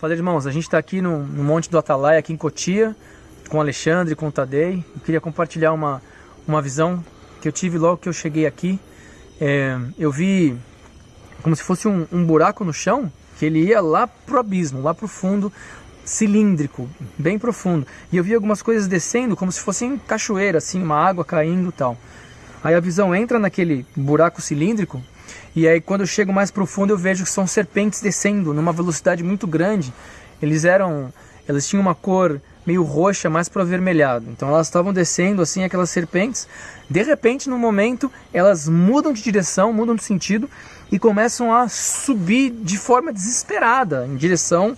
Fala irmãos, a gente está aqui no, no, Monte do Atalaia, aqui em Cotia, com o Alexandre, com o Tadei. Eu queria compartilhar uma, uma visão que eu tive logo que eu cheguei aqui. É, eu vi como se fosse um, um, buraco no chão, que ele ia lá pro abismo, lá pro fundo, cilíndrico, bem profundo. E eu vi algumas coisas descendo como se fossem cachoeira, assim, uma água caindo tal. Aí a visão entra naquele buraco cilíndrico e aí quando eu chego mais profundo eu vejo que são serpentes descendo numa velocidade muito grande. Eles eram, elas tinham uma cor meio roxa, mais para avermelhado. Então elas estavam descendo assim aquelas serpentes. De repente, no momento, elas mudam de direção, mudam de sentido e começam a subir de forma desesperada em direção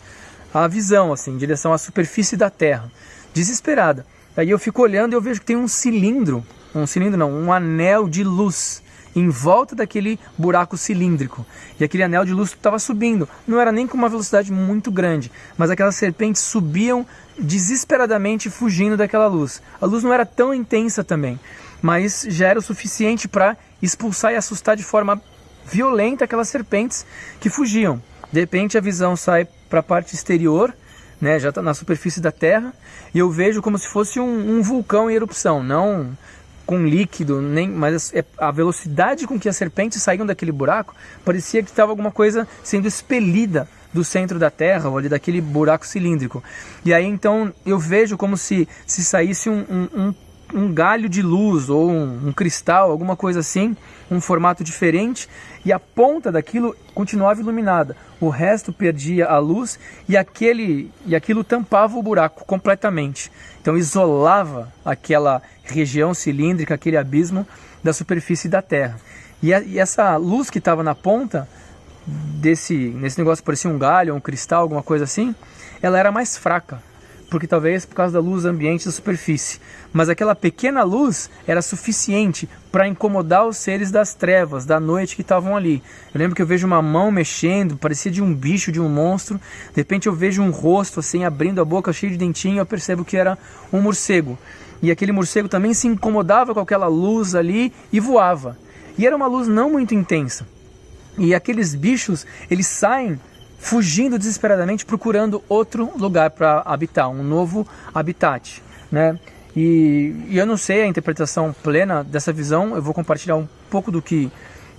à visão, assim, em direção à superfície da Terra. Desesperada. Aí eu fico olhando e eu vejo que tem um cilindro, um cilindro não, um anel de luz em volta daquele buraco cilíndrico. E aquele anel de luz estava subindo. Não era nem com uma velocidade muito grande, mas aquelas serpentes subiam desesperadamente fugindo daquela luz. A luz não era tão intensa também, mas já era o suficiente para expulsar e assustar de forma violenta aquelas serpentes que fugiam. De repente a visão sai para a parte exterior, né, já está na superfície da Terra, e eu vejo como se fosse um, um vulcão em erupção, não com líquido, nem, mas é, a velocidade com que as serpentes saíam daquele buraco parecia que estava alguma coisa sendo expelida do centro da Terra, ou ali daquele buraco cilíndrico. E aí então eu vejo como se, se saísse um, um, um galho de luz ou um, um, cristal, alguma coisa assim, um formato diferente, e a ponta daquilo continuava iluminada. O resto perdia a luz e aquele e aquilo tampava o buraco completamente. Então isolava aquela região cilíndrica, aquele abismo da superfície da Terra. E, a, e essa luz que estava na ponta desse nesse negócio parecia um galho, um cristal, alguma coisa assim, ela era mais fraca porque talvez por causa da luz ambiente da superfície. Mas aquela pequena luz era suficiente para incomodar os seres das trevas, da noite que estavam ali. Eu lembro que eu vejo uma mão mexendo, parecia de um bicho, de um monstro. De repente eu vejo um rosto assim abrindo a boca cheio de dentinho, eu percebo que era um morcego. E aquele morcego também se incomodava com aquela luz ali e voava. E era uma luz não muito intensa. E aqueles bichos, eles saem fugindo desesperadamente, procurando outro lugar para habitar, um novo habitat, né? E, e, eu não sei a interpretação plena dessa visão, eu vou compartilhar um pouco do que,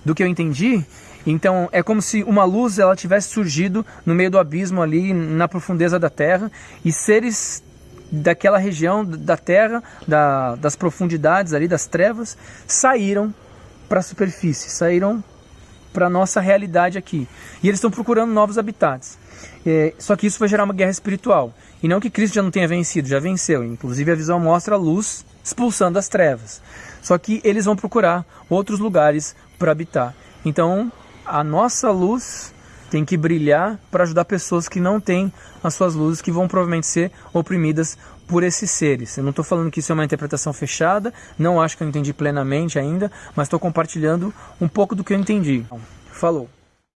do que eu entendi. Então é como se uma luz ela tivesse surgido no meio do abismo ali, na profundeza da Terra, e seres daquela região da Terra, da, das profundidades ali, das trevas, saíram para a superfície, saíram para nossa realidade aqui. E eles estão procurando novos habitats. É, só que isso vai gerar uma guerra espiritual. E não que Cristo já não tenha vencido, já venceu. Inclusive a visão mostra a luz expulsando as trevas. Só que eles vão procurar outros lugares para habitar. Então a nossa luz tem que brilhar para ajudar pessoas que não têm as suas luzes, que vão provavelmente ser oprimidas por esses seres. Eu não estou falando que isso é uma interpretação fechada, não acho que eu entendi plenamente ainda, mas estou compartilhando um pouco do que eu entendi. Falou!